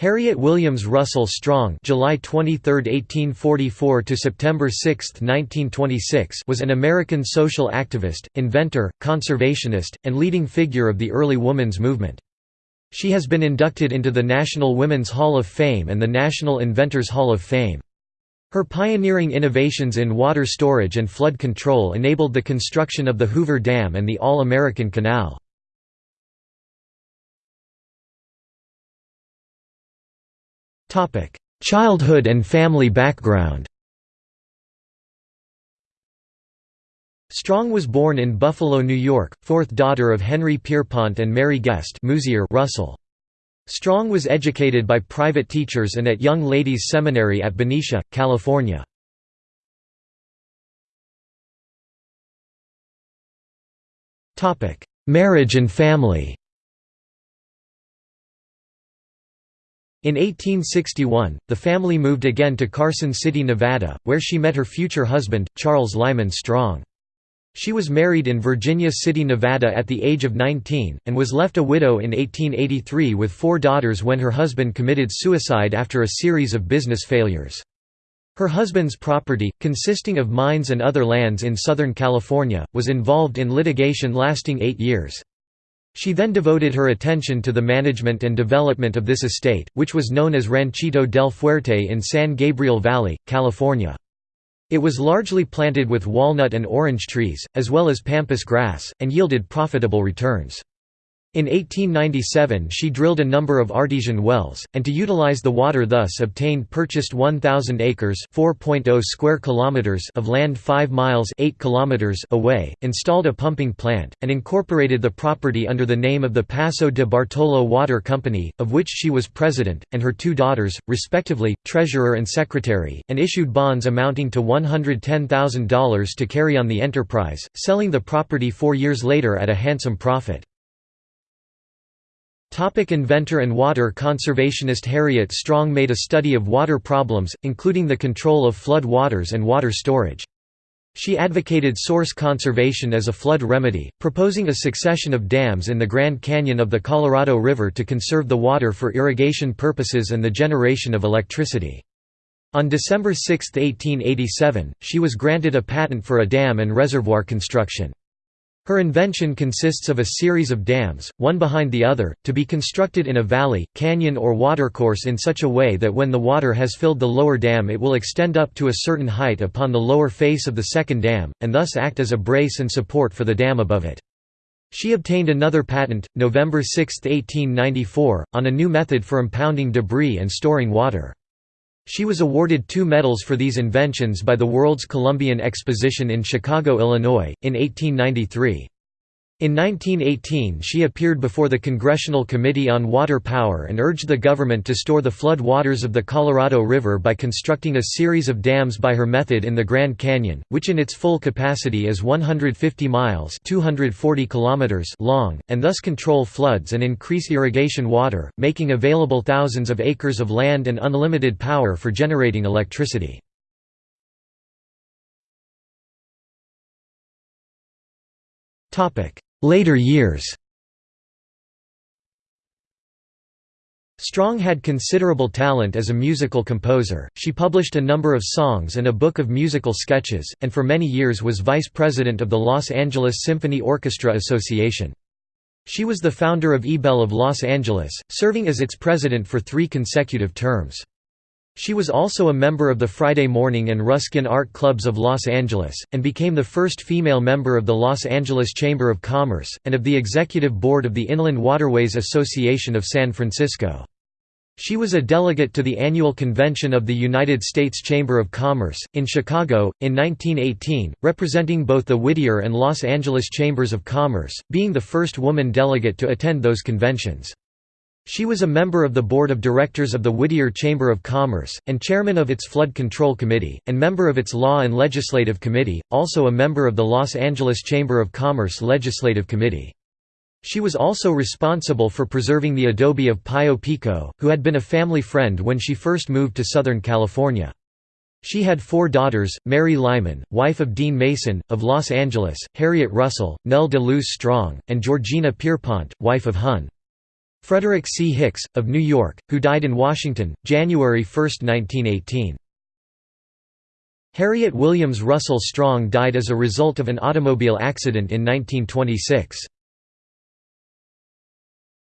Harriet Williams Russell Strong July 23, 1844 to September 6, 1926 was an American social activist, inventor, conservationist, and leading figure of the early women's movement. She has been inducted into the National Women's Hall of Fame and the National Inventors Hall of Fame. Her pioneering innovations in water storage and flood control enabled the construction of the Hoover Dam and the All-American Canal. Childhood and family background Strong was born in Buffalo, New York, fourth daughter of Henry Pierpont and Mary Guest Musier Russell. Strong was educated by private teachers and at Young Ladies Seminary at Benicia, California. Marriage and family In 1861, the family moved again to Carson City, Nevada, where she met her future husband, Charles Lyman Strong. She was married in Virginia City, Nevada at the age of 19, and was left a widow in 1883 with four daughters when her husband committed suicide after a series of business failures. Her husband's property, consisting of mines and other lands in Southern California, was involved in litigation lasting eight years. She then devoted her attention to the management and development of this estate, which was known as Ranchito del Fuerte in San Gabriel Valley, California. It was largely planted with walnut and orange trees, as well as pampas grass, and yielded profitable returns. In 1897 she drilled a number of artesian wells, and to utilize the water thus obtained purchased 1,000 acres oh square kilometers of land 5 miles 8 kilometers away, installed a pumping plant, and incorporated the property under the name of the Paso de Bartolo Water Company, of which she was president, and her two daughters, respectively, treasurer and secretary, and issued bonds amounting to $110,000 to carry on the enterprise, selling the property four years later at a handsome profit. Topic inventor and water conservationist Harriet Strong made a study of water problems, including the control of flood waters and water storage. She advocated source conservation as a flood remedy, proposing a succession of dams in the Grand Canyon of the Colorado River to conserve the water for irrigation purposes and the generation of electricity. On December 6, 1887, she was granted a patent for a dam and reservoir construction. Her invention consists of a series of dams, one behind the other, to be constructed in a valley, canyon or watercourse in such a way that when the water has filled the lower dam it will extend up to a certain height upon the lower face of the second dam, and thus act as a brace and support for the dam above it. She obtained another patent, November 6, 1894, on a new method for impounding debris and storing water. She was awarded two medals for these inventions by the World's Columbian Exposition in Chicago, Illinois, in 1893. In 1918 she appeared before the Congressional Committee on Water Power and urged the government to store the flood waters of the Colorado River by constructing a series of dams by her method in the Grand Canyon, which in its full capacity is 150 miles 240 kilometers long, and thus control floods and increase irrigation water, making available thousands of acres of land and unlimited power for generating electricity. Topic Later years Strong had considerable talent as a musical composer, she published a number of songs and a book of musical sketches, and for many years was vice president of the Los Angeles Symphony Orchestra Association. She was the founder of Ebell of Los Angeles, serving as its president for three consecutive terms. She was also a member of the Friday Morning and Ruskin Art Clubs of Los Angeles, and became the first female member of the Los Angeles Chamber of Commerce, and of the executive board of the Inland Waterways Association of San Francisco. She was a delegate to the annual convention of the United States Chamber of Commerce, in Chicago, in 1918, representing both the Whittier and Los Angeles Chambers of Commerce, being the first woman delegate to attend those conventions. She was a member of the board of directors of the Whittier Chamber of Commerce, and chairman of its Flood Control Committee, and member of its Law and Legislative Committee, also a member of the Los Angeles Chamber of Commerce Legislative Committee. She was also responsible for preserving the adobe of Pio Pico, who had been a family friend when she first moved to Southern California. She had four daughters, Mary Lyman, wife of Dean Mason, of Los Angeles, Harriet Russell, Nell de Luz Strong, and Georgina Pierpont, wife of Hun. Frederick C. Hicks, of New York, who died in Washington, January 1, 1918. Harriet Williams Russell Strong died as a result of an automobile accident in 1926.